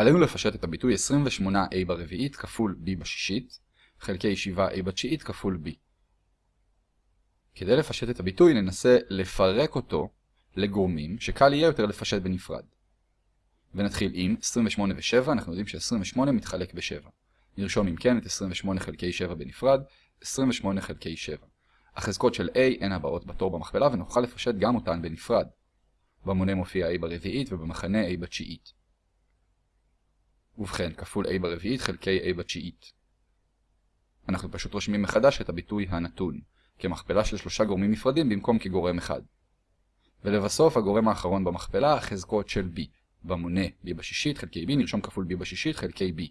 עלינו לפשט את הביטוי 28a ברביעית כפול b בשישית, חלקי 7a בתשיעית כפול b. כדי לפשט את הביטוי ננסה לפרק אותו לגורמים שקל יהיה יותר לפשט בנפרד. ונתחיל עם 28 ו-7, אנחנו יודעים ש-28 מתחלק ב-7. נרשום אם כן את 28 חלקי 7 בנפרד, 28 חלקי 7. החזקות של a הן הבאות בתור במכפלה ונוכל לפשט גם אותן בנפרד. במונה מופיע a ברביעית ובמחנה a בתשיעית. ובכן, כפול a ברביעית חלקי a בתשיעית. אנחנו פשוט רושמים מחדש את הביטוי הנתון, כמכפלה של שלושה גורמים נפרדים במקום כגורם אחד. ולבסוף, הגורם האחרון במכפלה, החזקות של b. במונה b בשישית חלקי b נרשום כפול b בשישית חלקי b.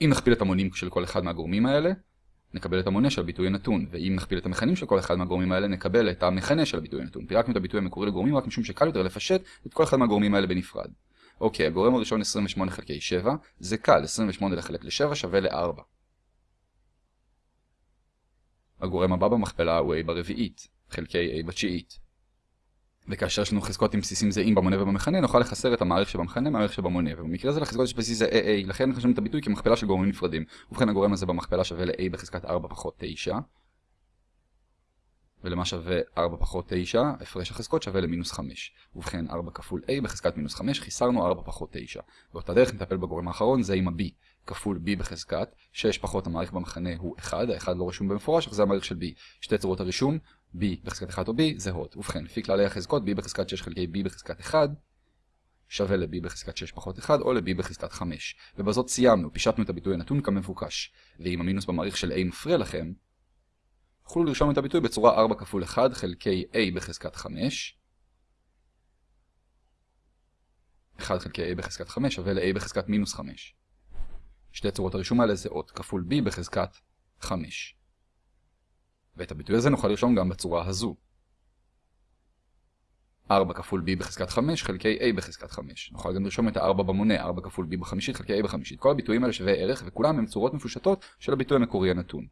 אם נכפיל את המונים של כל אחד מהגורמים האלה, נקבל את המונה של הביטוי הנתון, ואם נכפיל את המכנים של כל אחד מהגורמים האלה, נקבל את המכנה של הביטוי הנתון. פירקנו את הביטוי המקורי לגורמים רק משום שקל יותר לפשט את כל אחד מהגורמים האלה בנפרד. אוקיי, הגורם הראשון 28 חלקי 7, זה קל, 28 לחלק ל-7 שווה ל-4. הגורם הבא במכפלה הוא a ברביעית, חלקי a בתשיעית. וכאשר יש לנו חזקות עם בסיסים זהים במונה ובמכנה, נוכל לחסר את המעריך שבמכנה מהמעריך שבמונה, ובמקרה הזה לחזקות יש בסיס זה AA, לכן חשבנו את הביטוי כמכפלה של גורמים נפרדים. ובכן הגורם הזה במכפלה שווה ל-A בחזקת 4 פחות 9. ולמה שווה 4 פחות 9? הפרש החזקות שווה למינוס 5. ובכן 4 כפול A בחזקת מינוס 5, חיסרנו 4 פחות 9. באותה דרך נטפל בגורם האחרון, זה עם ה-B. כפול b בחזקת, 6 פחות המעריך במכנה הוא 1, ה-1 לא רשום במפורש, אך זה המעריך של b. שתי צורות הרישום, b בחזקת 1 או b, זהות. ובכן, לפי כללי החזקות, b בחזקת 6 חלקי b בחזקת 1 שווה ל-b בחזקת 6 פחות 1 או ל-b בחזקת 5. ובזאת סיימנו, פישטנו את הביטוי הנתון כמבוקש. ואם המינוס במעריך של a מפריע לכם, תוכלו לרשום את הביטוי בצורה 4 כפול 1 חלקי a בחזקת 5 1 חלקי a בחזקת 5 שווה ל-a בחזקת מינוס 5. שתי צורות הרישום האלה זה אות כפול b בחזקת 5. ואת הביטוי הזה נוכל לרשום גם בצורה הזו. 4 כפול b בחזקת 5 חלקי a בחזקת 5. נוכל גם לרשום את ה-4 במונה, 4 כפול b בחמישית חלקי a בחמישית. כל הביטויים האלה שווה ערך וכולם הם צורות מפושטות של הביטוי המקורי הנתון.